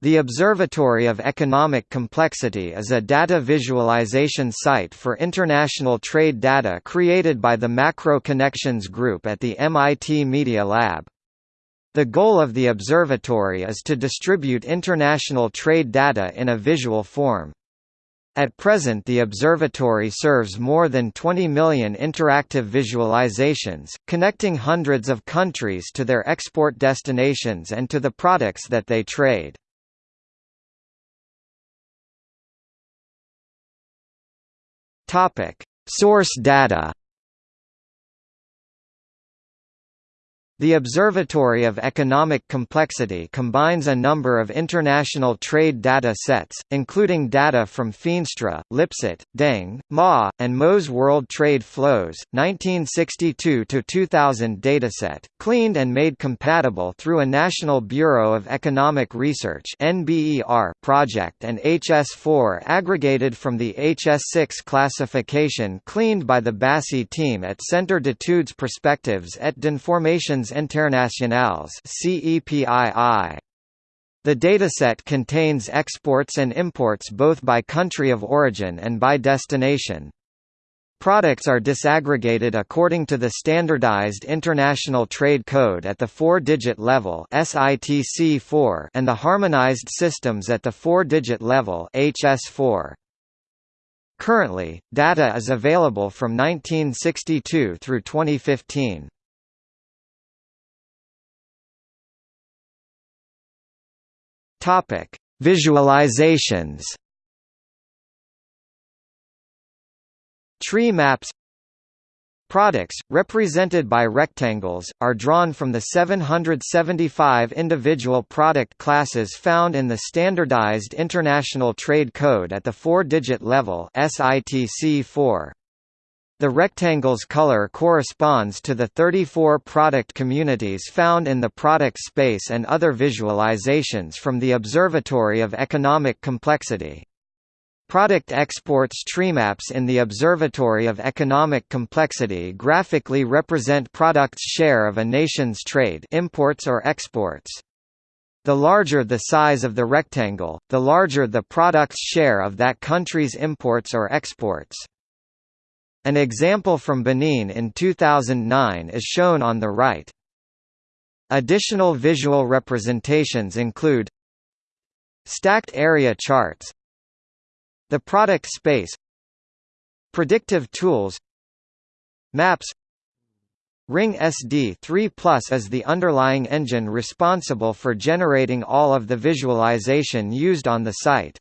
The Observatory of Economic Complexity is a data visualization site for international trade data created by the Macro Connections Group at the MIT Media Lab. The goal of the observatory is to distribute international trade data in a visual form. At present the observatory serves more than 20 million interactive visualizations, connecting hundreds of countries to their export destinations and to the products that they trade. Source data The Observatory of Economic Complexity combines a number of international trade data sets, including data from Feenstra, Lipsey, Deng, Ma, and Mo's World Trade Flows, 1962–2000 dataset, cleaned and made compatible through a National Bureau of Economic Research project and HS4 aggregated from the HS6 classification cleaned by the BACI team at Centre d'études prospectives et d'informations Internationales CEPII. The dataset contains exports and imports both by country of origin and by destination. Products are disaggregated according to the Standardized International Trade Code at the four-digit level SITC4 and the Harmonized Systems at the four-digit level HS4. Currently, data is available from 1962 through 2015. Topic: Visualizations. Tree maps Products, represented by rectangles, are drawn from the 775 individual product classes found in the Standardized International Trade Code at the four-digit level SITC 4. The rectangle's color corresponds to the 34 product communities found in the product space and other visualizations from the Observatory of Economic Complexity. Product exports treemaps in the Observatory of Economic Complexity graphically represent products' share of a nation's trade imports or exports. The larger the size of the rectangle, the larger the product's share of that country's imports or exports. An example from Benin in 2009 is shown on the right. Additional visual representations include Stacked area charts The product space Predictive tools Maps Rings D3 Plus is the underlying engine responsible for generating all of the visualization used on the site.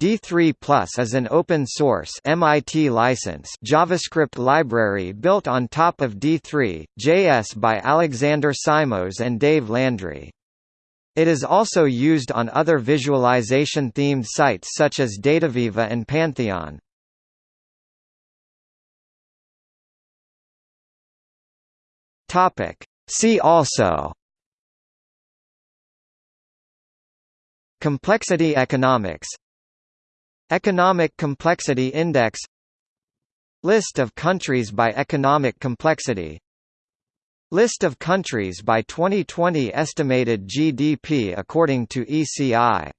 D3 Plus is an open-source MIT license JavaScript library built on top of D3, JS by Alexander Simoes and Dave Landry. It is also used on other visualization-themed sites such as DataViva and Pantheon. See also Complexity economics Economic Complexity Index. List of countries by economic complexity. List of countries by 2020 estimated GDP according to ECI